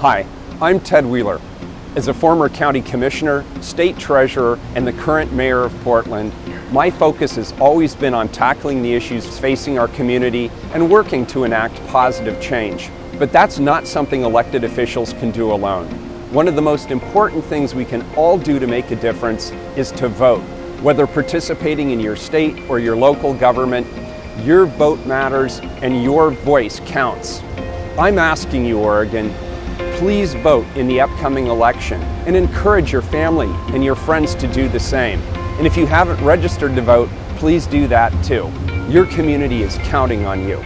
Hi, I'm Ted Wheeler. As a former county commissioner, state treasurer, and the current mayor of Portland, my focus has always been on tackling the issues facing our community and working to enact positive change. But that's not something elected officials can do alone. One of the most important things we can all do to make a difference is to vote. Whether participating in your state or your local government, your vote matters and your voice counts. I'm asking you, Oregon, please vote in the upcoming election and encourage your family and your friends to do the same. And if you haven't registered to vote, please do that too. Your community is counting on you.